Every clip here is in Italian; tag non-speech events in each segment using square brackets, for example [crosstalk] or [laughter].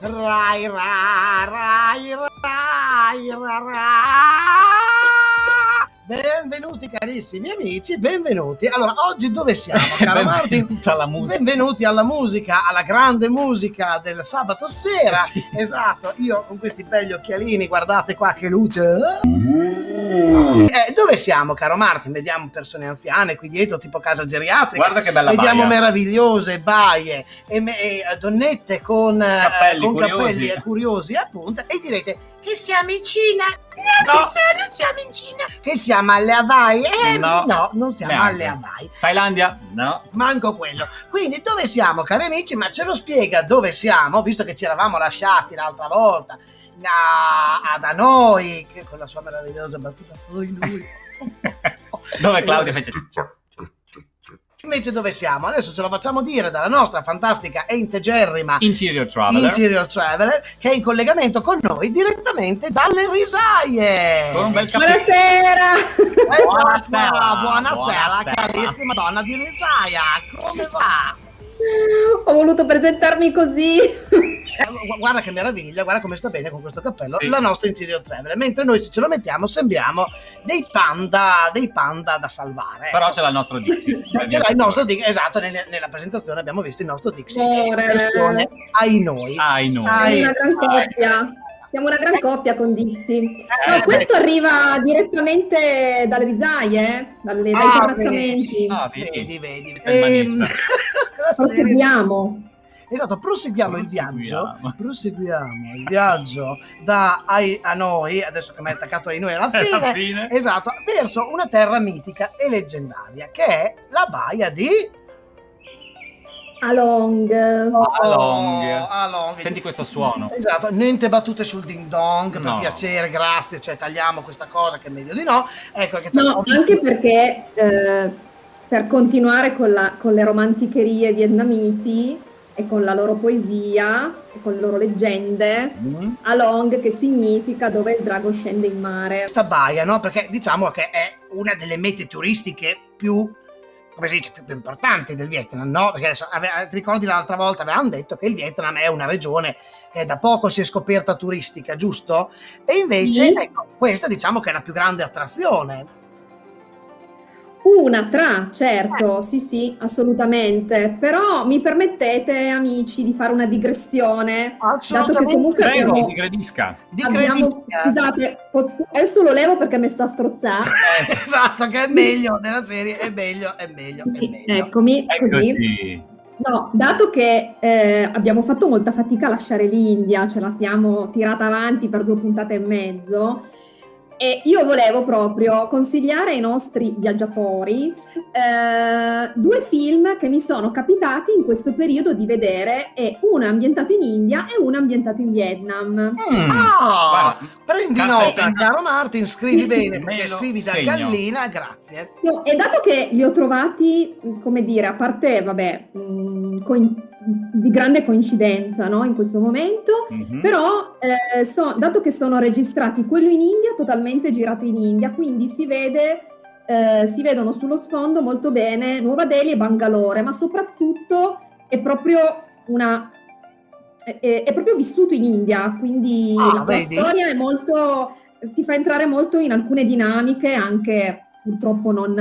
Rai, rai, rai, rai, Benvenuti carissimi amici, benvenuti. Allora, oggi dove siamo, [laughs] caro Martin? alla. Benvenuti alla musica, alla grande musica del sabato sera. Sì. Esatto, io con questi belli occhialini, guardate qua che luce. Mm. Eh, dove siamo, caro Martin? Vediamo persone anziane qui dietro, tipo casa geriatrica. Guarda che bella Vediamo baia. meravigliose baie e, me- e, eh, donnette con, eh, Cappelli con curiosi. cappelli eh, curiosi, appunto, e direte che siamo in Cina. No. No, che non siamo in Cina. Che siamo alle Hawaii? Eh, No. non siamo Neanche. alle Hawaii. Thailandia? No. Manco quello. Quindi dove siamo, cari amici? Ma ce lo spiega dove siamo, visto che ci eravamo lasciati l'altra volta a, a- da noi, che con la sua meravigliosa battuta. Poi lui. [laughs] Dove Claudia fece... Invece dove siamo? Adesso ce lo facciamo dire dalla nostra fantastica e integerrima Interior Traveler. Interior Traveler che è in collegamento con noi direttamente dalle risaie. Con un bel cappello. Buonasera! Eh, Buonasera. buonasera, buonasera, Buonasera. carissima donna di risaia, come va? Ho voluto presentarmi così. Eh, gu- Guarda che meraviglia, guarda come sta bene con questo cappello Sì. la nostra Interior Traveler, mentre noi se ce lo mettiamo sembriamo dei panda, dei panda da salvare. Però c'è il nostro Dixie. [laughs] Ce l'ha il nostro Dixie, esatto, nelle- nella presentazione abbiamo visto il nostro Dixie. Amore. Questione ai noi. Ai noi. Siamo una gran Ai. coppia. Siamo una gran coppia con Dixie. Eh, No, questo arriva direttamente dalle risaie, eh? dalle, dai Ah, terrazzamenti. Ah, vedi. Vedi, vedi. Ehm. [laughs] Proseguiamo. Esatto, proseguiamo il viaggio. Proseguiamo. Proseguiamo il viaggio da ai- a noi, adesso che mi hai attaccato ai noi alla [laughs] Alla fine, fine. esatto, verso una terra mitica e leggendaria che è la baia di Along. Along. Along. Senti questo suono. Esatto, niente battute sul ding dong, per No. piacere, grazie, cioè tagliamo questa cosa che è meglio di no. Ecco che No, anche perché eh, per continuare con, la- con le romanticherie vietnamiti e con la loro poesia e con le loro leggende, Mm. Along che significa dove il drago scende in mare. questa baia, no? Perché diciamo che è una delle mete turistiche più come si dice, più, più importanti del Vietnam, no? Perché adesso, ave- ti ricordi l'altra volta avevamo detto che il Vietnam è una regione che da poco si è scoperta turistica, giusto? E invece, Sì. ecco, questa diciamo che è la più grande attrazione. Una tra, certo, sì sì, assolutamente. Però mi permettete, amici, di fare una digressione, dato che comunque Prego, abbiamo, ti gradisca. di abbiamo- scusate, adesso lo levo perché mi sto a strozzare. [laughs] esatto, che è meglio della serie, è meglio, è meglio, è meglio. Eccomi, così. Eccoci. No, dato che eh, abbiamo fatto molta fatica a lasciare l'India, ce la siamo tirata avanti per due puntate e mezzo, e io volevo proprio consigliare ai nostri viaggiatori eh, due film che mi sono capitati in questo periodo di vedere, e uno è ambientato in India e uno è ambientato in Vietnam. Mm. Ah, Guarda, prendi nota, caro Martin, scrivi bene, perché scrivi da segno. gallina, grazie. No, e dato che li ho trovati, come dire, a parte, vabbè, mh, coin- di grande coincidenza, no, in questo momento, Mhm. Però, eh, so- dato che sono registrati quello in India, totalmente girato in India, quindi si vede, eh, si vedono sullo sfondo molto bene Nuova Delhi e Bangalore, ma soprattutto è proprio una è, è- proprio vissuto in India, quindi Ah, la, storia è molto ti fa entrare molto in alcune dinamiche, anche purtroppo non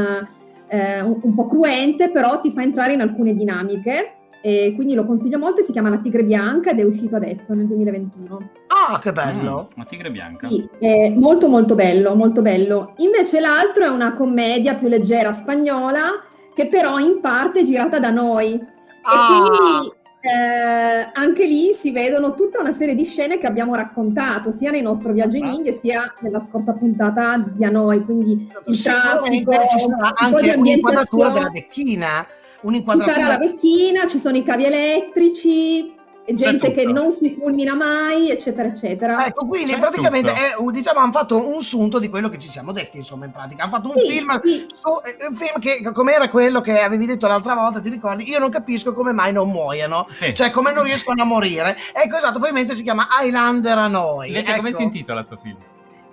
eh, un, un po' cruente, però ti fa entrare in alcune dinamiche. E quindi lo consiglio molto, si chiama La Tigre Bianca ed è uscito adesso nel 2021. Ah, che bello. Mm, Una tigre bianca. Sì, è molto molto bello, molto bello. Invece l'altro è una commedia più leggera spagnola che però in parte è girata da noi. E Ah. quindi eh, anche lì si vedono tutta una serie di scene che abbiamo raccontato sia nel nostro viaggio in. India sia nella scorsa puntata di a noi. Quindi il traffico, ci sarà anche un'inquadratura della ambientazione. Vecchina, Ci un'inquadratura sarà la vecchina, ci sono i cavi elettrici, gente che non si fulmina mai, eccetera, eccetera. Ecco, quindi C'è praticamente è, diciamo, hanno fatto un sunto di quello che ci siamo detti, insomma, in pratica. Hanno fatto un Sì, film, sì. su, eh, un film che, come era quello che avevi detto l'altra volta, ti ricordi? Io non capisco come mai non muoiano, Sì. cioè come non riescono a morire. Ecco, esatto, probabilmente si chiama Highlander a noi. Invece come ecco. si intitola sto film?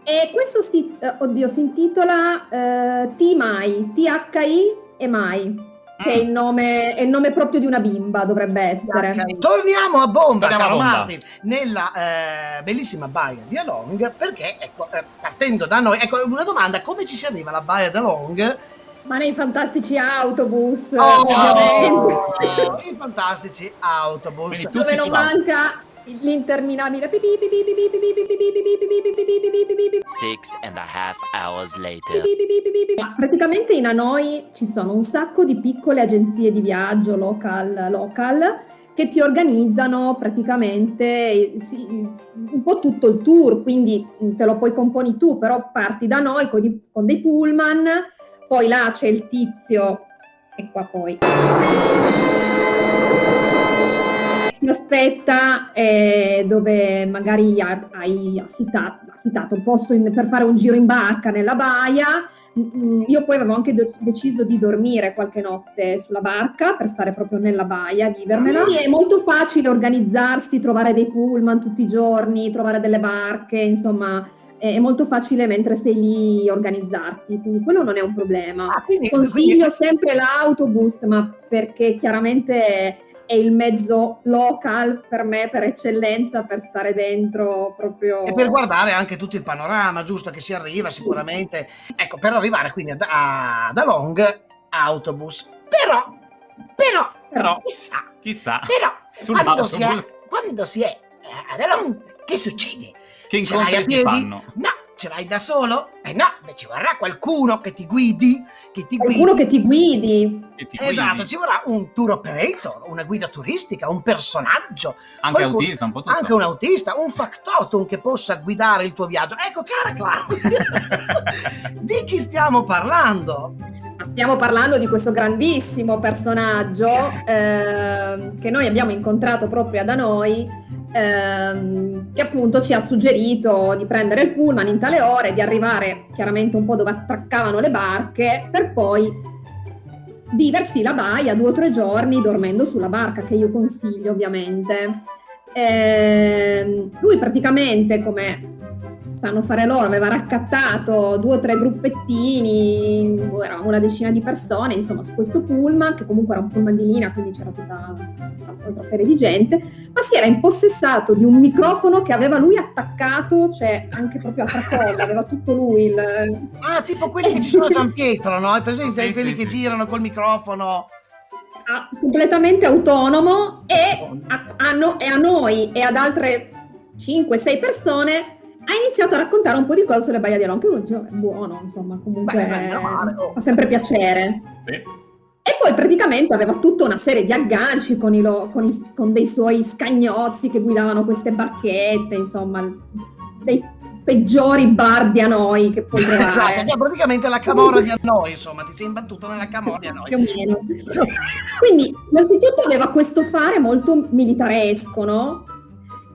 E questo si, eh, oddio, si intitola eh, T Mai, T-H-I e Mai. Che è il, nome, è il nome proprio di una bimba, dovrebbe essere. Ok, Torniamo a bomba, Torniamo a caro bomba. Martin, nella eh, bellissima baia di Along, perché, ecco, eh, partendo da noi, ecco, una domanda, come ci si arriva alla baia di Along? Ma nei fantastici autobus, Oh, ovviamente. I fantastici autobus. Dove non manca l'interminabile Six and a half hours later. Praticamente in Hanoi ci sono un sacco di piccole agenzie di viaggio local, local che ti organizzano praticamente sì, un po' tutto il tour, quindi te lo poi componi tu, però parti da noi con, i, con dei pullman, poi là c'è il tizio e qua poi ti aspetta eh, dove magari ha- hai affittato, affittato un posto in- per fare un giro in barca nella baia. Mm, Io poi avevo anche de- deciso di dormire qualche notte sulla barca per stare proprio nella baia, vivermela. Quindi è molto facile organizzarsi, trovare dei pullman tutti i giorni, trovare delle barche, insomma è molto facile mentre sei lì organizzarti, quindi quello non è un problema. Ah, quindi, Consiglio sempre l'autobus, ma perché chiaramente è il mezzo local per me per eccellenza per stare dentro proprio. E per guardare anche tutto il panorama, giusto? Che si arriva sicuramente. Ecco, per arrivare quindi ad, a, da Long, autobus. Però, però, Però, chissà, chissà, però, quando si, è, quando si è ad Long, che succede? che incontri si fanno? No, ce vai da solo? Eh no, beh, ci vorrà qualcuno che ti guidi, che ti guidi. Qualcuno che ti guidi. Che ti Esatto, guidi. ci vorrà un tour operator, una guida turistica, un personaggio, Anche qualcuno- autista, un po' tutto. anche un autista, un factotum che possa guidare il tuo viaggio. Ecco, cara Claudia, [laughs] di chi stiamo parlando? Ma Stiamo parlando di questo grandissimo personaggio ehm, che noi abbiamo incontrato proprio da noi, ehm, che appunto ci ha suggerito di prendere il pullman in tale ore, di arrivare chiaramente un po' dove attraccavano le barche, per poi viversi la baia due o tre giorni dormendo sulla barca, che io consiglio ovviamente. Ehm, lui praticamente, come sanno fare loro, aveva raccattato due o tre gruppettini, eravamo una decina di persone, insomma, su questo pullman, che comunque era un pullman di linea, quindi c'era tutta un'altra serie di gente, ma si era impossessato di un microfono che aveva lui attaccato, cioè anche proprio a tracolla, aveva tutto lui il... Ah, tipo quelli che ci sono a San Pietro, no? Hai presente Sì, quelli sì, che sì. girano col microfono? a- completamente autonomo e a, a no- e a noi e ad altre 5-6 persone ha iniziato a raccontare un po' di cose sulle baie di Alon, che uno dice, "Oh, è buono, insomma, comunque Beh, beh, male, oh. fa sempre piacere. Sì. E poi praticamente aveva tutta una serie di agganci con, i lo- con i- con dei suoi scagnozzi che guidavano queste barchette, insomma, dei peggiori bar di a noi che puoi [laughs] trovare. Esatto, cioè praticamente la camorra di noi, insomma, ti sei imbattuto nella camorra di più noi. o meno. Quindi, innanzitutto aveva questo fare molto militaresco, no?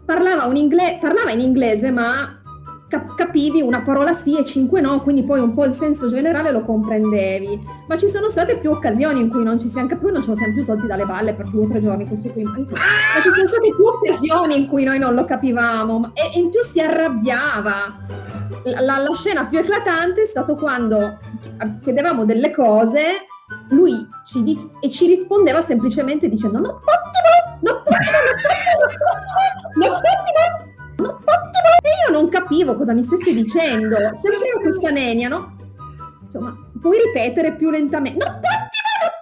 Parlava, un ingle- parlava in inglese, ma cap- capivi una parola sì e cinque no, quindi poi un po' il senso generale lo comprendevi. Ma ci sono state più occasioni in cui non ci siamo capiti, non ce lo siamo più tolti dalle balle per due o tre giorni, questo qui. Ma ci sono state più occasioni in cui noi non lo capivamo e, e in più si arrabbiava. La, la- la scena più eclatante è stato quando chiedevamo delle cose, lui ci dice, e ci rispondeva semplicemente dicendo non pottimo, non pottimo, non pottimo, non pottimo. E io non capivo cosa mi stesse dicendo. Io questa nenia, no? Insomma, puoi ripetere più lentamente.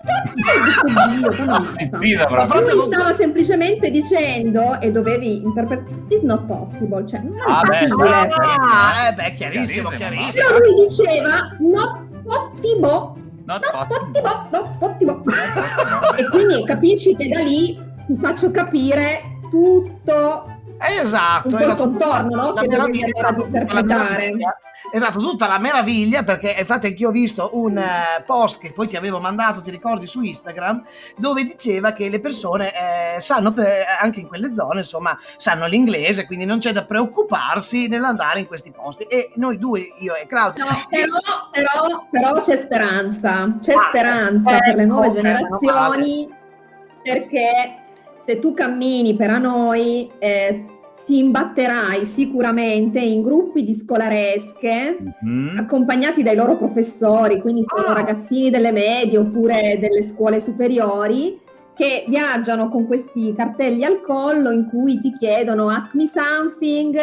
Pottimo. Dio, sta? Zitta Ma. Lui stava semplicemente dicendo e dovevi interpretare it's not possible, cioè non è Ah, beh, possibile. Ah, eh beh, chiarissimo, Chiarissimo, chiarissimo. Però lui diceva no pottimo, No, no no. pottimo, no pottimo. e quindi capisci che da lì ti faccio capire tutto Esatto, un esatto. contorno, no? La Che meraviglia, la interpretare. Esatto, tutta la meraviglia, perché infatti anch'io ho visto un eh, post che poi ti avevo mandato, ti ricordi, su Instagram, dove diceva che le persone eh, sanno, per- anche in quelle zone, insomma, sanno l'inglese, quindi non c'è da preoccuparsi nell'andare in questi posti. E noi due, io e Claudia, No, però, però, però c'è speranza, c'è Ah, speranza per le nuove generazioni perché se tu cammini per a noi eh, ti imbatterai sicuramente in gruppi di scolaresche Mhm. accompagnati dai loro professori, quindi sono Ah. ragazzini delle medie oppure delle scuole superiori che viaggiano con questi cartelli al collo in cui ti chiedono ask me something,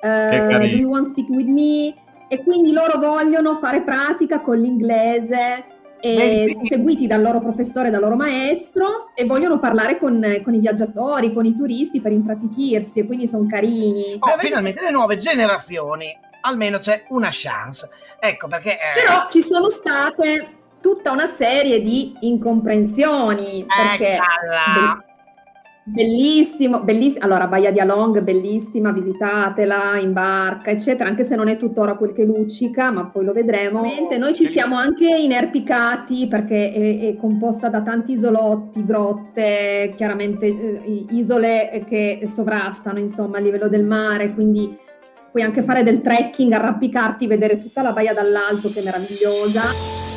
eh, do you want to speak with me? E quindi loro vogliono fare pratica con l'inglese, e quindi- seguiti dal loro professore, dal loro maestro e vogliono parlare con, con i viaggiatori, con i turisti per impratichirsi e quindi sono carini. Oh, finalmente le nuove generazioni, almeno c'è una chance. Ecco perché... eh, Però ci sono state tutta una serie di incomprensioni perché Eccola. be- bellissimo, bellissimo. Allora, Baia di Along, bellissima, visitatela in barca, eccetera, anche se non è tuttora quel che luccica, ma poi lo vedremo. Ovviamente Noi ci siamo anche inerpicati perché è, è composta da tanti isolotti, grotte, chiaramente eh, isole che sovrastano, insomma, a livello del mare, quindi puoi anche fare del trekking, arrampicarti, vedere tutta la baia dall'alto che è meravigliosa.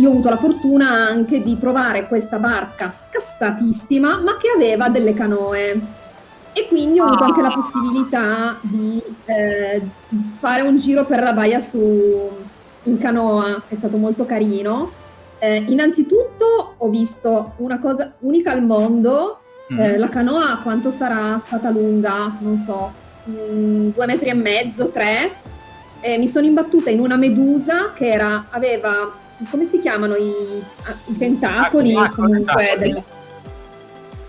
Io ho avuto la fortuna anche di trovare questa barca scassatissima, ma che aveva delle canoe. E quindi ho avuto anche la possibilità di eh, fare un giro per la baia su, in canoa, è stato molto carino. Eh, innanzitutto ho visto una cosa unica al mondo, eh, la canoa quanto sarà stata lunga? Non so, mm, due metri e mezzo, tre. E mi sono imbattuta in una medusa che era, aveva, come si chiamano i, ah, i tentacoli Ah, comunque del-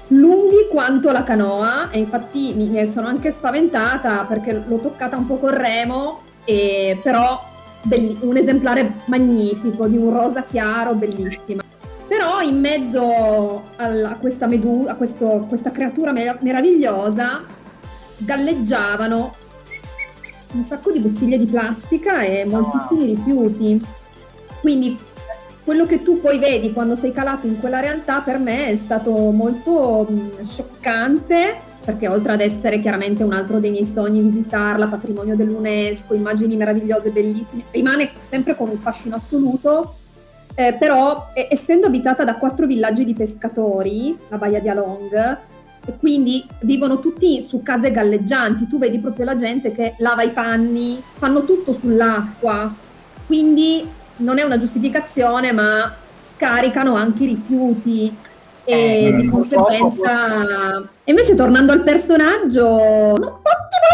lunghi quanto la canoa e infatti mi, mi sono anche spaventata perché l'ho toccata un po' col remo e però belli- un esemplare magnifico di un rosa chiaro bellissima. Però in mezzo al- a questa medusa a questo- questa creatura mer- meravigliosa galleggiavano un sacco di bottiglie di plastica e moltissimi rifiuti quindi quello che tu poi vedi quando sei calato in quella realtà per me è stato molto mh, scioccante perché oltre ad essere chiaramente un altro dei miei sogni visitarla, patrimonio dell'UNESCO, immagini meravigliose, bellissime, rimane sempre con un fascino assoluto, eh, però eh, essendo abitata da quattro villaggi di pescatori, la Baia di Along, e quindi vivono tutti su case galleggianti, tu vedi proprio la gente che lava i panni, fanno tutto sull'acqua, quindi non è una giustificazione, ma scaricano anche i rifiuti e Eh, di conseguenza... E invece tornando al personaggio,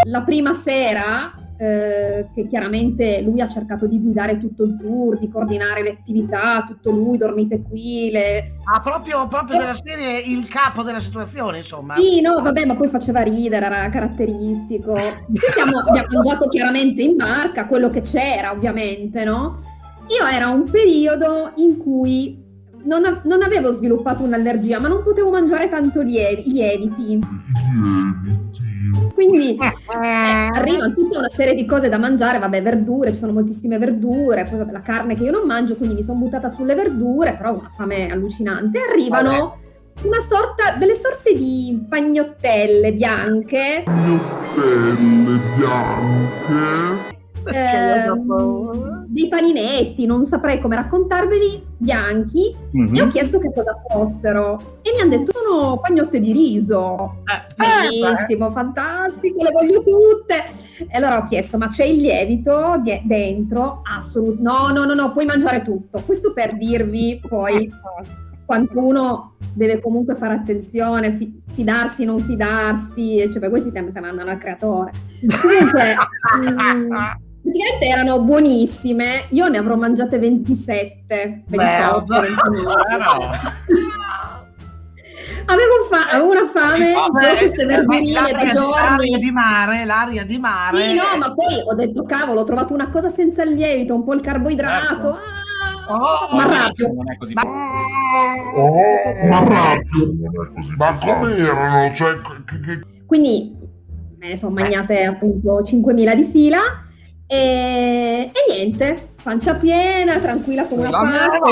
la prima sera, eh, che chiaramente lui ha cercato di guidare tutto il tour, di coordinare le attività, tutto lui, dormite qui, le... Ah, proprio, proprio della serie il capo della situazione, insomma. Sì, no, vabbè, ma poi faceva ridere, era caratteristico. Ci siamo, abbiamo mangiato chiaramente in barca quello che c'era, ovviamente, no? Io era un periodo in cui non, a- non avevo sviluppato un'allergia, ma non potevo mangiare tanto lievi- i lieviti. Quindi eh, arrivano tutta una serie di cose da mangiare, vabbè, verdure, ci sono moltissime verdure, poi vabbè, la carne che io non mangio, quindi mi sono buttata sulle verdure, però ho una fame allucinante. Arrivano una sorta, delle sorte di pagnottelle bianche. Pagnottelle bianche. Ehm, dei paninetti, non saprei come raccontarveli, bianchi, Mhm. e ho chiesto che cosa fossero e mi hanno detto sono pagnotte di riso. Eh, Benissimo, fantastico, le voglio tutte. E allora ho chiesto, ma c'è il lievito di- dentro? Assolutamente. No, no, no, no, puoi mangiare tutto. Questo per dirvi poi quanto uno deve comunque fare attenzione, fi- fidarsi, non fidarsi, e cioè questi te te mandano al creatore. Comunque, [laughs] mm, praticamente erano buonissime, io ne avrò mangiate 27, 28, Merda. 29. Però, [laughs] Avevo, fa- avevo una fame, Vabbè, solo queste Eh, verdurine da di- L'aria giorni. di mare, l'aria di mare. Sì, no, ma poi ho detto, cavolo, ho trovato una cosa senza il lievito, un po' il carboidrato. Certo. Ah! Oh, ma rapido. Non è così. Ma- Oh, ma rapido. Ma come erano? Cioè, che, che- Quindi me ne sono magnate appunto 5.000 di fila e, e niente, pancia piena, tranquilla come una Pasqua.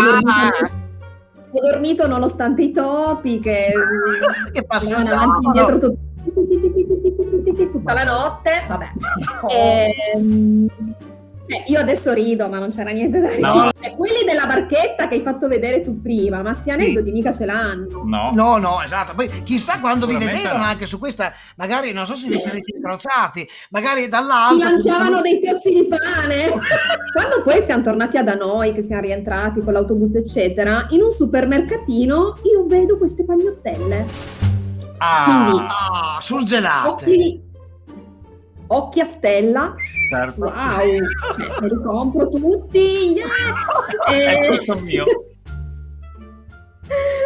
Ho dormito, nonostante i topi che [laughs] che andavano avanti e indietro tut- tutta la notte. Vabbè. Ehm, eh, io adesso rido, ma non c'era niente da ridere. No. Eh, quelli della barchetta che hai fatto vedere tu prima, ma sti Sì. aneddoti mica ce l'hanno. No. No, no, esatto. Poi chissà quando vi vedevano no. anche su questa, magari non so se vi siete incrociati, magari Ti dall'alto. lanciavano dei tossi di pane. [laughs] Quando poi siamo tornati da noi, che siamo rientrati con l'autobus, eccetera, in un supermercatino io vedo queste pagnottelle. Ah, Quindi- Ah, surgelate. Occhi, occhi a stella. certo. Wow, eh, me li compro tutti. yes! È [laughs] Eh, tutto mio.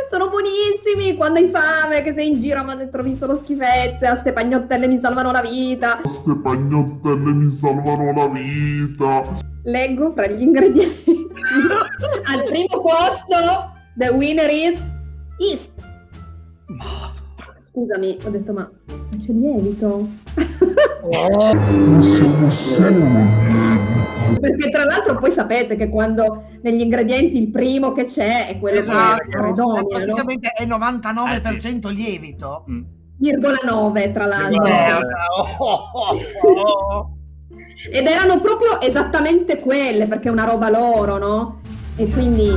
sono buonissimi quando hai fame, che sei in giro ma trovi solo schifezze. A ste pagnottelle mi salvano la vita. queste pagnottelle mi salvano la vita. Leggo fra gli ingredienti. [laughs] Al primo posto, the winner is East. Scusami, ho detto ma ma c'è il lievito? Perché tra l'altro poi sapete che quando negli ingredienti il primo che c'è è quello Esatto, che predomina, no? praticamente è 99% lievito. Mm. Virgola 9 tra l'altro. Merda. Oh, oh, oh. Ed erano proprio esattamente quelle, perché è una roba loro, no? E quindi...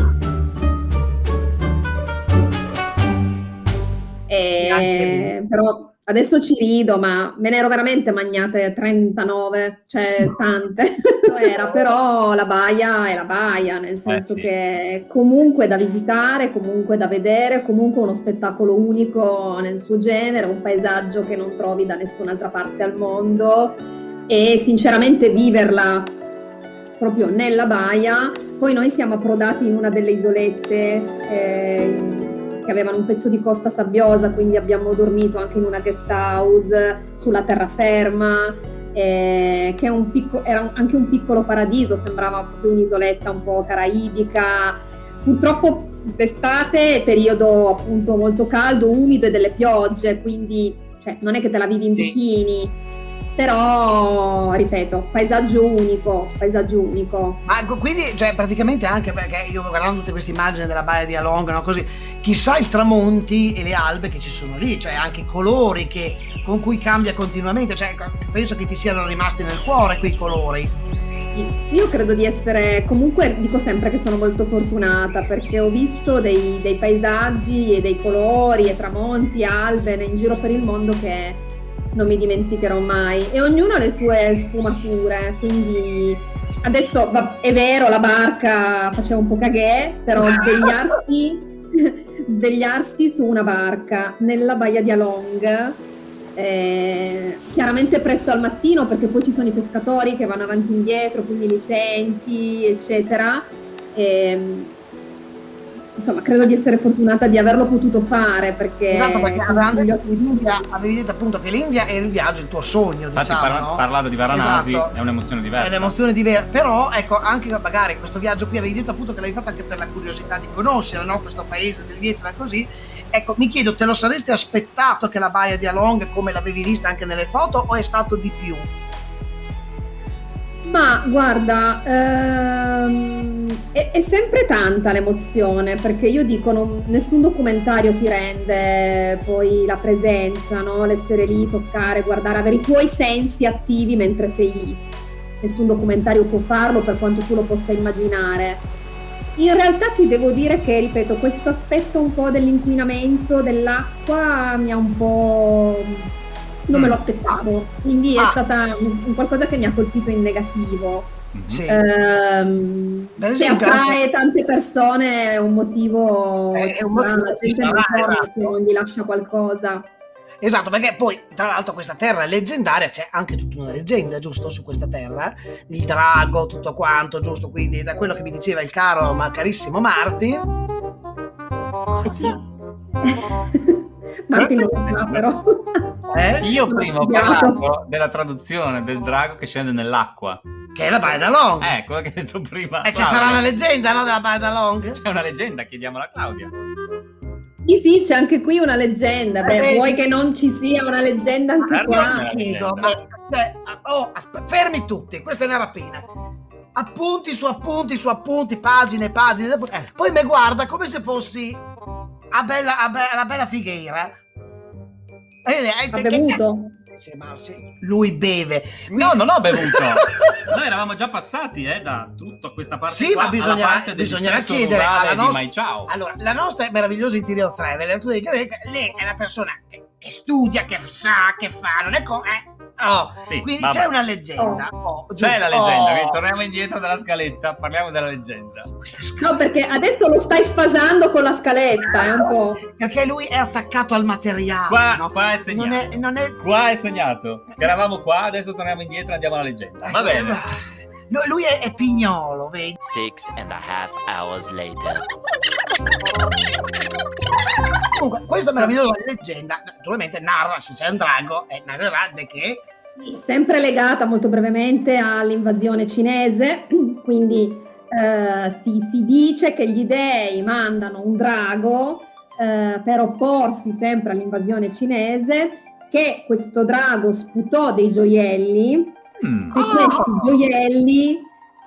Eh, però adesso ci rido, ma me ne ero veramente magnate 39, cioè tante. [laughs] Era, però la baia è la baia, nel senso sì. che comunque da visitare, comunque da vedere, comunque uno spettacolo unico nel suo genere, un paesaggio che non trovi da nessun'altra parte al mondo e sinceramente viverla proprio nella baia. Poi noi siamo approdati in una delle isolette eh, che avevano un pezzo di costa sabbiosa, quindi abbiamo dormito anche in una guest house sulla terraferma, eh, che è un picco- era anche un piccolo paradiso, sembrava proprio un'isoletta un po' caraibica. Purtroppo d'estate periodo appunto molto caldo, umido e delle piogge, quindi cioè, non è che te la vivi in Sì. bikini, però ripeto, paesaggio unico, paesaggio unico. Ma ecco, quindi, cioè, praticamente anche perché io guardando tutte queste immagini della baia di Along, no, così, chissà i tramonti e le albe che ci sono lì, cioè anche i colori che, con cui cambia continuamente, cioè penso che ti siano rimasti nel cuore quei colori. Io credo di essere, comunque dico sempre che sono molto fortunata perché ho visto dei, dei paesaggi e dei colori e tramonti, albe in giro per il mondo che non mi dimenticherò mai e ognuno ha le sue sfumature, quindi adesso è vero la barca faceva un po' cagè, però [laughs] svegliarsi, [laughs] svegliarsi su una barca nella baia di Along eh, chiaramente presto al mattino perché poi ci sono i pescatori che vanno avanti e indietro, quindi li senti, eccetera. Ehm, insomma, credo di essere fortunata di averlo potuto fare perché, esatto, perché consiglio avevi detto appunto che l'India era il viaggio, il tuo sogno, Infatti, diciamo, parla- no? parlato di Varanasi Esatto. è un'emozione diversa. È un'emozione diversa, però ecco anche magari questo viaggio qui avevi detto appunto che l'avevi fatto anche per la curiosità di conoscere no? questo paese del Vietnam così. Ecco, mi chiedo, te lo saresti aspettato che la baia di Along come l'avevi vista anche nelle foto o è stato di più? Ma guarda, ehm, è, è sempre tanta l'emozione perché io dico non- nessun documentario ti rende poi la presenza, no? L'essere lì, toccare, guardare, avere i tuoi sensi attivi mentre sei lì. Nessun documentario può farlo per quanto tu lo possa immaginare. In realtà ti devo dire che, ripeto, questo aspetto un po' dell'inquinamento dell'acqua mi ha un po'... non me lo aspettavo, quindi è Ah. stata un, qualcosa che mi ha colpito in negativo. Sì. Ehm, esempio, attrae tante persone è un motivo, È un motivo, la ci gente non torna esatto. se non gli lascia qualcosa. Esatto, perché poi tra l'altro questa terra è leggendaria, c'è anche tutta una leggenda, giusto, su questa terra, il drago, tutto quanto, giusto, quindi da quello che mi diceva il caro ma carissimo Martin, sì. [laughs] Martin non lo sa però. [laughs] eh, Io prima ho parlato della traduzione del drago che scende nell'acqua. che è la Baia d'Along. Eh, quello che hai detto prima. e ci Claudia. sarà una leggenda, no, della Baia d'Along? C'è una leggenda, chiediamola a Claudia. Sì, sì, c'è anche qui una leggenda. Beh, Eh, vuoi che non ci sia una leggenda anche qua? Chiedo, ma, cioè, oh, asp- fermi tutti, questa è una rapina. Appunti su appunti su appunti, pagine, pagine. Eh. Poi mi guarda come se fossi a bella, a be- la bella Figheira. Eh, eh, Ha bevuto? Sì, ma sì, lui beve. No, non ho bevuto. [laughs] Noi eravamo già passati eh, da tutto a questa parte Sì, qua ma bisognerà- alla parte del bisognerà chiedere alla nostra- Mai Ciao. Allora, la nostra meravigliosa interior che lei è una persona che, che studia, che sa, che fa, non è come... oh. Sì, Quindi vabbè. c'è una leggenda. Oh, C'è giusto? la leggenda, Oh. quindi torniamo indietro dalla scaletta, parliamo della leggenda. No, perché adesso lo stai sfasando con la scaletta, è un po'. Perché lui è attaccato al materiale. Qua, no? qua è segnato. non è, non è... Qua è segnato. Eravamo qua, adesso torniamo indietro e andiamo alla leggenda. Va Ecco, bene. lui è, è pignolo, vedi? Six and a half hours later. Comunque, questa meravigliosa leggenda, naturalmente narra, se c'è un drago, e narrerà di che Sempre legata molto brevemente all'invasione cinese, [clears throat] quindi eh, si, si dice che gli dei mandano un drago eh, per opporsi sempre all'invasione cinese, che questo drago sputò dei gioielli Mm. e questi gioielli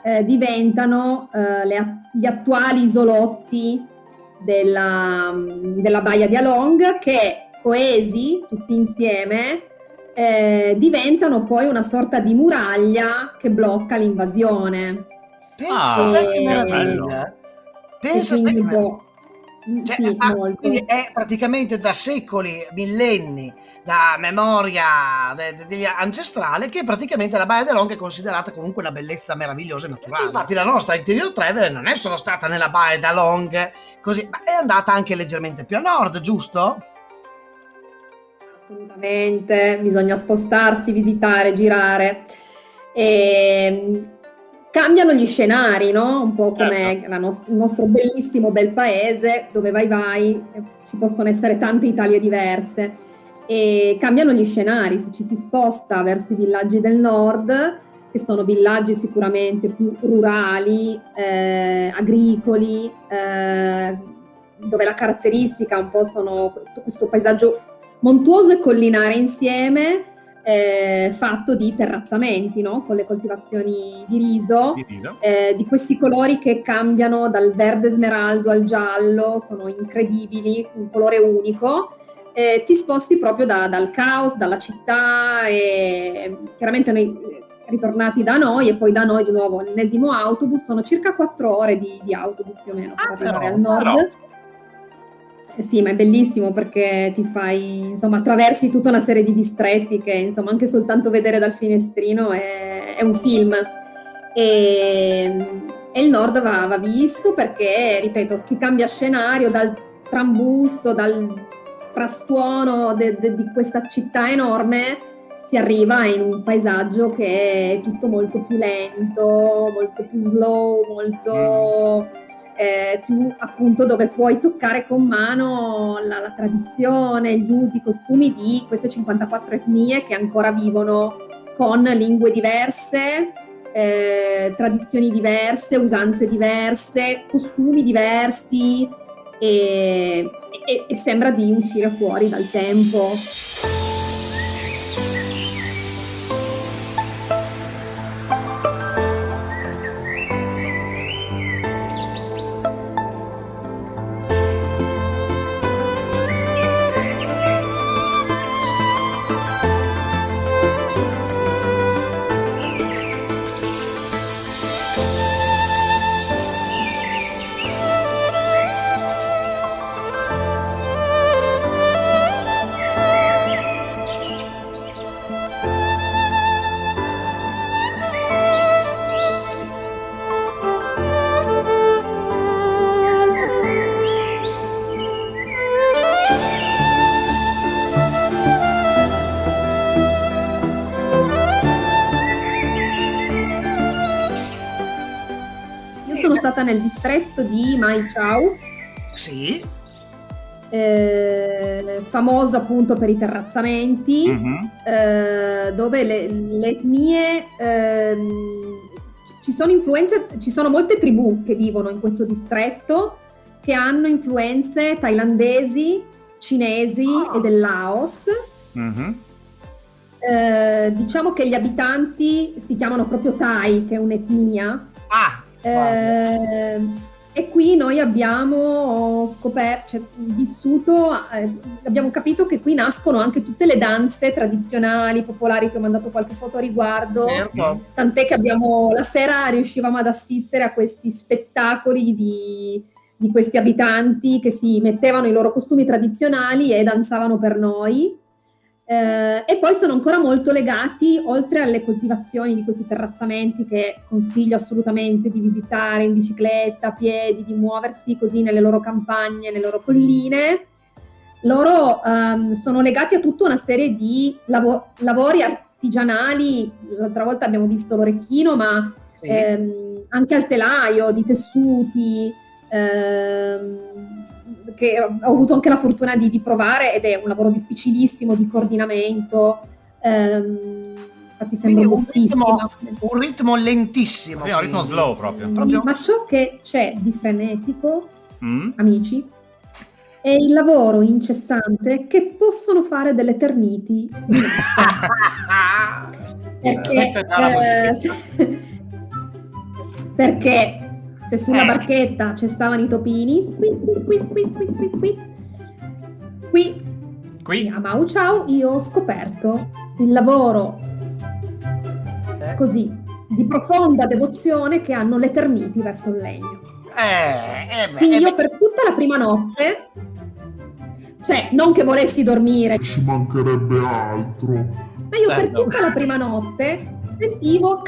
eh, diventano eh, le gli attuali isolotti della, della baia di Along che coesi tutti insieme eh, diventano poi una sorta di muraglia che blocca l'invasione. Pensa Ah, te che meraviglia. E Pensa quindi che un meraviglia. Mm, Cioè, sì, ah, molto. quindi è praticamente da secoli, millenni, da memoria de- de- ancestrale che praticamente la Baia dell'Ong è considerata comunque una bellezza meravigliosa e naturale. Infatti la nostra interior traveler non è solo stata nella Baia d'Along, così, ma è andata anche leggermente più a nord, giusto? Assolutamente, bisogna spostarsi, visitare, girare. E cambiano gli scenari, no? Un po' come Certo. nos- il nostro bellissimo bel paese, dove vai vai, ci possono essere tante Italie diverse. E cambiano gli scenari, se ci si sposta verso i villaggi del nord, che sono villaggi sicuramente più rurali, eh, agricoli, eh, dove la caratteristica un po' sono questo paesaggio montuoso e collinare insieme, eh, fatto di terrazzamenti, no? con le coltivazioni di riso, Di eh, di questi colori che cambiano dal verde smeraldo al giallo, sono incredibili, un colore unico. Eh, ti sposti proprio da- dal caos, dalla città e chiaramente noi eh, ritornati da noi e poi da noi di nuovo l'ennesimo autobus, sono circa quattro ore di, di autobus più o meno per Ah, arrivare però, al nord. però. Sì, ma è bellissimo perché ti fai, insomma, attraversi tutta una serie di distretti che, insomma, anche soltanto vedere dal finestrino è, è un film. E, e il nord va, va visto perché, ripeto, si cambia scenario dal trambusto, dal frastuono di questa città enorme, si arriva in un paesaggio che è tutto molto più lento, molto più slow, molto eh, più appunto dove puoi toccare con mano la, la tradizione, gli usi, i costumi di queste 54 etnie che ancora vivono con lingue diverse, eh, tradizioni diverse, usanze diverse, costumi diversi e, e, e sembra di uscire fuori dal tempo. Nel distretto di Mai Chau, Sì, eh, famoso appunto per i terrazzamenti, Mhm. eh, dove le, le etnie ehm, ci sono influenze, ci sono molte tribù che vivono in questo distretto che hanno influenze thailandesi, cinesi Ah. e del Laos. Mhm. Eh, diciamo che gli abitanti si chiamano proprio Thai, che è un'etnia. ah. Eh, e qui noi abbiamo scoperto, cioè, vissuto, eh, abbiamo capito che qui nascono anche tutte le danze tradizionali, popolari, ti ho mandato qualche foto a riguardo, certo. tant'è che abbiamo, la sera riuscivamo ad assistere a questi spettacoli di, di questi abitanti che si mettevano i loro costumi tradizionali e danzavano per noi. Eh, e poi sono ancora molto legati, oltre alle coltivazioni di questi terrazzamenti che consiglio assolutamente di visitare in bicicletta, a piedi, di muoversi così nelle loro campagne, nelle loro colline. Loro ehm, sono legati a tutta una serie di lavo- lavori artigianali. L'altra volta abbiamo visto l'orecchino, ma Sì. ehm, anche al telaio, di tessuti, ehm, che ho avuto anche la fortuna di, di provare ed è un lavoro difficilissimo di coordinamento. ehm, infatti sembra un ritmo, un ritmo lentissimo. Sì, un ritmo slow proprio. proprio- Ma ciò che c'è di frenetico, Mm? amici, è il lavoro incessante che possono fare delle termiti [laughs] Perché, eh, [laughs] perché se sulla Eh. barchetta ci stavano i topini, squis, squis, squis, squis, squis, squis, qui Qui? a Mau Ciao io ho scoperto il lavoro così di profonda devozione che hanno le termiti verso il legno. eh, eh, beh, Quindi eh, io per tutta la prima notte, cioè non che volessi dormire, Ci mancherebbe altro. Ma io per Bello. tutta la prima notte sentivo.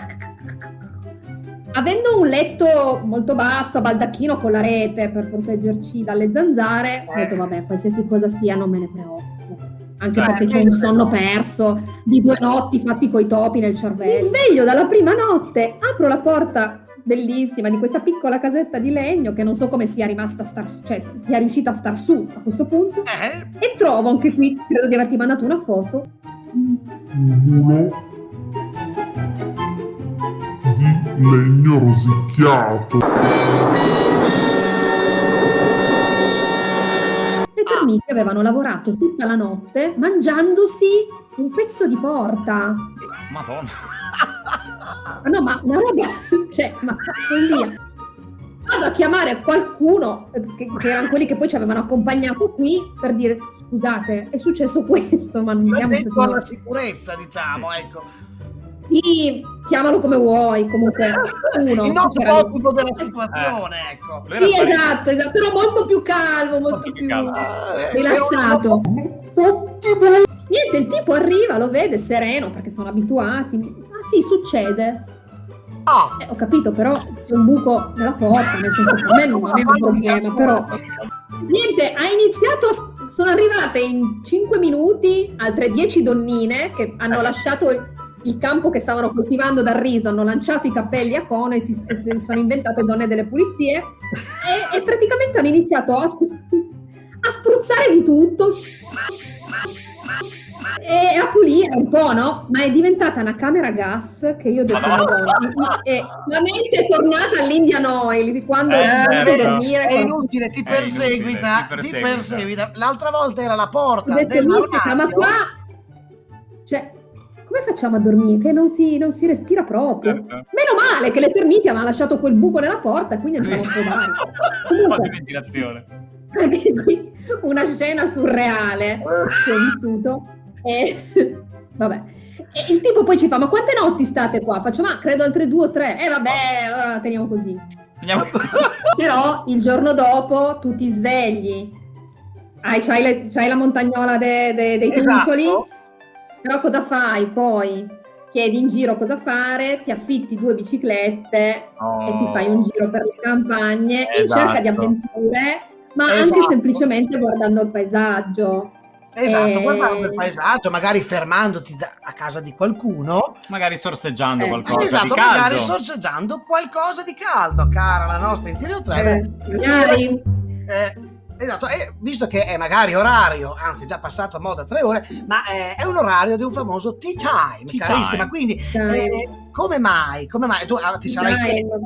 Avendo un letto molto basso, a baldacchino con la rete per proteggerci dalle zanzare, ho detto vabbè, qualsiasi cosa sia non me ne preoccupo. Anche Eh, perché meglio un sonno no. perso di due notti fatti coi topi nel cervello. Mi sveglio dalla prima notte, apro la porta bellissima di questa piccola casetta di legno che non so come sia rimasta star su, cioè sia riuscita a star su a questo punto. eh, E trovo anche qui, credo di averti mandato una foto, Un muro di legno rosicchiato. Le termiti avevano lavorato tutta la notte mangiandosi un pezzo di porta. Madonna. Ma no, ma una roba, [laughs] cioè, ma follia. Vado a chiamare qualcuno, eh, che, che erano quelli che poi ci avevano accompagnato qui, per dire, scusate, è successo [laughs] questo, ma non siamo stati alla sicurezza, diciamo, ecco. Sì, chiamalo come vuoi, comunque uno. Il nostro c'era- ottimo della situazione, ecco. Lui era Sì, esatto, esatto, però molto più calmo, molto, Molto più più calmo. Ah, eh, rilassato. Niente, il tipo arriva, lo vede sereno perché sono abituati. Ah sì, succede. Ah, Eh, ho capito, però c'è un buco nella porta, nel senso che a me non è un problema, però... Niente, ha iniziato, sono arrivate in 5 minuti altre 10 donnine che hanno lasciato il, campo che stavano coltivando dal riso, hanno lanciato i cappelli a cono e si, si sono inventate donne delle pulizie e, e praticamente hanno iniziato a, sp- a spruzzare di tutto e a pulire un po', no? Ma è diventata una camera gas che io ho detto, Madonna, e la mente è tornata all'Indian Oil di quando Eh, certo. dormire. È inutile, ti È perseguita, inutile, ti ti perseguita. perseguita. L'altra volta era la Ho porta detto, Mizzica, ma qua... Cioè, come facciamo a dormire? Che non si, non si respira proprio. Certo. Meno male che le termiti avevano lasciato quel buco nella porta, quindi andiamo a provare. Un po' di ventilazione. anche qui una scena surreale che ho vissuto. E [laughs] vabbè. E il tipo poi ci fa: Ma quante notti state qua? Faccio, ma credo altre due o tre. E vabbè, allora la teniamo così. Andiamo [laughs] Però il giorno dopo tu ti svegli, hai, c'hai, le- c'hai la montagnola de- de- dei Esatto. trucioli, però cosa fai poi? Chiedi in giro cosa fare, ti affitti due biciclette e ti fai un giro per le campagne in Esatto. cerca di avventure, ma Esatto. anche semplicemente guardando il paesaggio. Esatto, Eh, guardando il paesaggio, magari fermandoti da- a casa di qualcuno. Magari sorseggiando Eh, qualcosa esatto, di caldo. magari sorseggiando qualcosa di caldo, cara la nostra Interior Travel. Eh, magari Eh, esatto, e visto che è magari orario, anzi è già passato a moda tre ore, ma eh, è un orario di un famoso tea time, Tea carissima. time. Quindi Time. eh, come mai? Come mai? Tu ah, ti sarai Time. chiesto-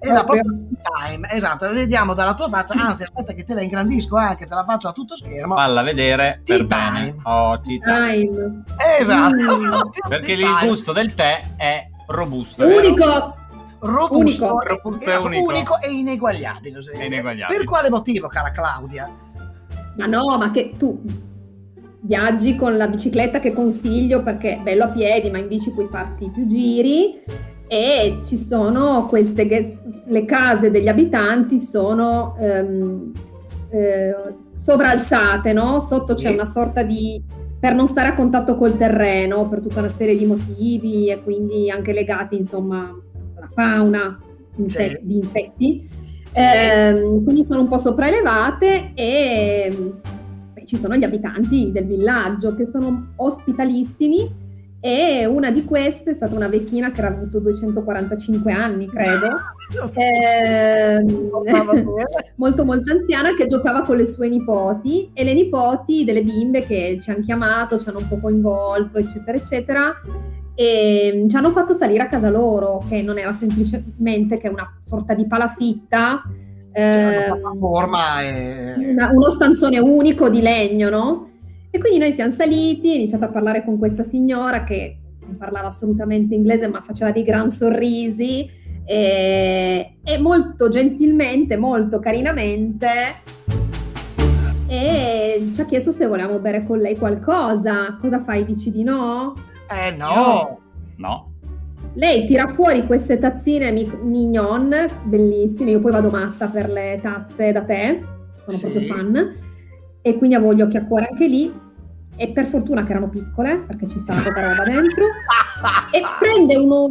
Esatto, Proprio. tea time, esatto, vediamo dalla tua faccia, anzi aspetta che te la ingrandisco anche, te la faccio a tutto schermo. Falla vedere per Tea bene. time. Oh, tea time. Time. Esatto. Mm. [laughs] Perché Tea il time. gusto del tè è robusto. vero? Robusto, Unico. Robusto e esatto, unico. unico e ineguagliabile. E ineguagliabile. Per quale motivo, cara Claudia? Ma no, ma che tu viaggi con la bicicletta che consiglio perché è bello a piedi, ma in bici puoi farti più giri e ci sono queste le case degli abitanti sono ehm, eh, sovralzate, no? Sotto c'è una sorta di per non stare a contatto col terreno per tutta una serie di motivi e quindi anche legati insomma alla fauna inse- di insetti. Ehm, quindi sono un po' sopraelevate e e ci sono gli abitanti del villaggio che sono ospitalissimi e una di queste è stata una vecchina che era avuto 245 anni, credo, [laughs] ehm, [laughs] molto molto anziana che giocava con le sue nipoti e le nipoti delle bimbe che ci hanno chiamato, ci hanno un po' coinvolto, eccetera, eccetera. E ci hanno fatto salire a casa loro, che non era semplicemente che una sorta di palafitta, C'era ehm, una e... uno stanzone unico di legno, no? E quindi noi siamo saliti, ho iniziato a parlare con questa signora che non parlava assolutamente inglese, ma faceva dei gran sorrisi e, e molto gentilmente, molto carinamente e ci ha chiesto se volevamo bere con lei qualcosa. Cosa fai? Dici di no? Eh no! No. Lei tira fuori queste tazzine mi- mignon, bellissime, io poi vado matta per le tazze da tè, sono Sì. proprio fan, e quindi avevo gli occhi a cuore anche lì, e per fortuna che erano piccole, perché ci stava poca roba dentro, [laughs] e prende uno...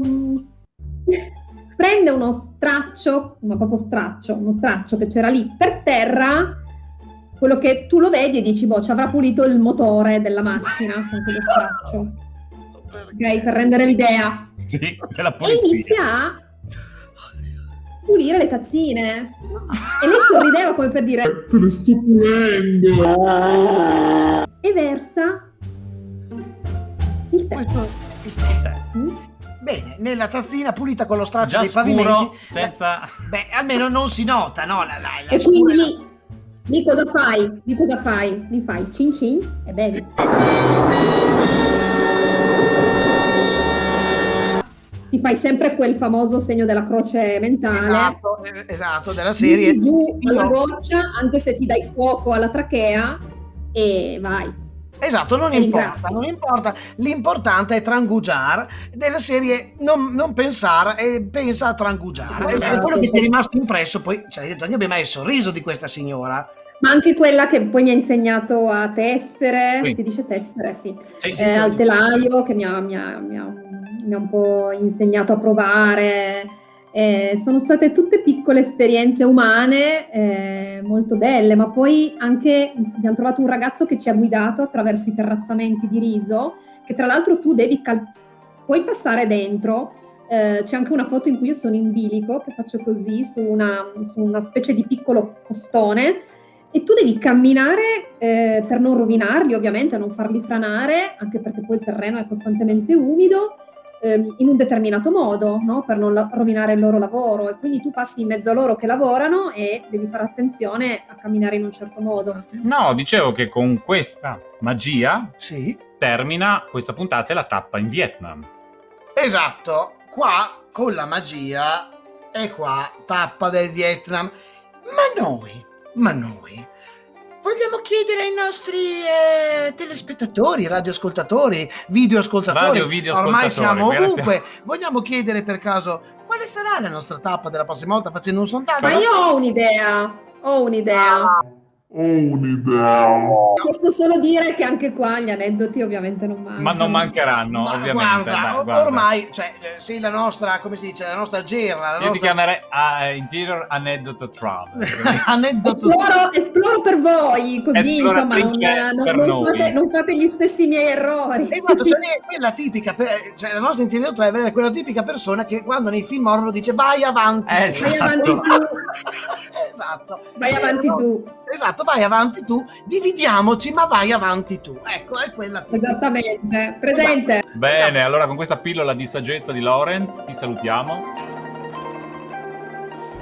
prende uno straccio, ma proprio straccio, uno straccio che c'era lì per terra, quello che tu lo vedi e dici, boh, ci avrà pulito il motore della macchina con quello straccio, ok? Per rendere l'idea. [laughs] Sì, della E polizia. inizia a pulire le tazzine. E lei sorrideva come per dire Te ne sto pulendo. e versa il tè. Il tè. Mm? Bene, nella tazzina pulita con lo straccio Già dei scuro, pavimenti. senza... Beh, almeno non si nota, no? La, la, la E quindi lì, lì cosa fai? Lì cosa fai? Lì fai cin cin e bevi. Ti fai sempre quel famoso segno della croce mentale. Esatto, eh, esatto, della serie. Butti giù alla goccia anche se ti dai fuoco alla trachea e vai. Esatto, non importa, non importa. L'importante è trangugiare della serie non, non pensare e pensa a trangugiare. Esatto. È quello che ti è rimasto impresso. Poi ci hai detto, abbiamo mai il sorriso di questa signora. Ma anche quella che poi mi ha insegnato a tessere, Sì. si dice tessere, sì, eh, al telaio che mi ha, mi ha- mi ha- mi ha un po' insegnato a provare. Eh, sono state tutte piccole esperienze umane eh, molto belle, ma poi anche abbiamo trovato un ragazzo che ci ha guidato attraverso i terrazzamenti di riso, che tra l'altro tu devi cal- puoi passare dentro, eh, c'è anche una foto in cui io sono in bilico, che faccio così, su una, su una specie di piccolo costone, e tu devi camminare eh, per non rovinarli, ovviamente, non farli franare, anche perché poi il terreno è costantemente umido, ehm, in un determinato modo, no? per non la- rovinare il loro lavoro. E quindi tu passi in mezzo a loro che lavorano e devi fare attenzione a camminare in un certo modo. No, dicevo che con questa magia Sì, termina questa puntata e la tappa in Vietnam. esatto. Qua con la magia e qua tappa del Vietnam. Ma noi, ma noi vogliamo chiedere ai nostri eh, telespettatori, radioascoltatori, videoascoltatori, Radio, videoascoltatori, ormai siamo grazie. ovunque. Vogliamo chiedere per caso quale sarà la nostra tappa della prossima volta facendo un sondaggio? Ma io ho un'idea, ho un'idea. Ho un'idea. Posso solo dire che anche qua gli aneddoti ovviamente non mancano. Ma non mancheranno, Ma ovviamente. guarda, dai, guarda. ormai, cioè, eh, sei la nostra, come si dice, la nostra gerla, la Io ti nostra chiamerei ah, Interior Anecdote Travel. [laughs] aneddoto. Esploro, esploro per voi, così Esplora insomma non, perché non- per non fate, non fate gli stessi miei errori. Esatto, cioè, è quella tipica, pe- cioè la nostra interior driver è quella tipica persona che quando nei film horror dice vai avanti. Eh, tu." Vai avanti tu, [laughs] esatto. vai avanti tu. Esatto, vai avanti tu, dividiamoci, ma vai avanti tu. Ecco, è quella tipica. Esattamente, presente. Bene, allora con questa pillola di saggezza di Lorenz ti salutiamo.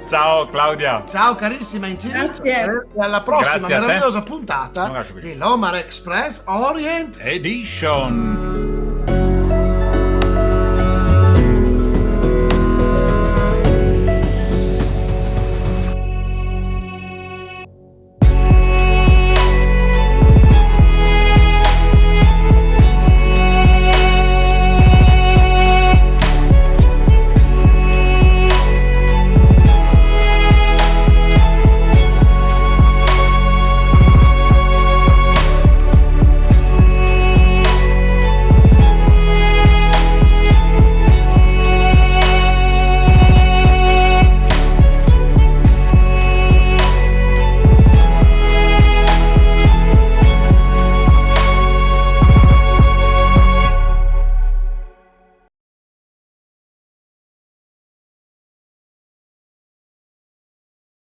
Ciao Claudia. Ciao carissima Incirito, Grazie. e alla prossima Grazie meravigliosa Un puntata bacio qui. di Lomar Express Orient Edition.